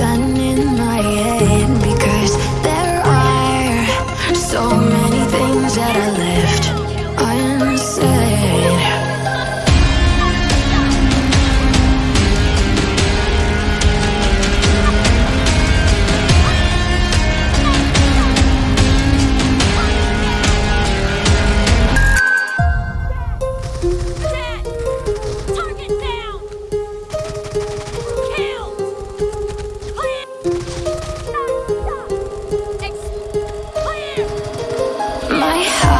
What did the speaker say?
shining in my head. high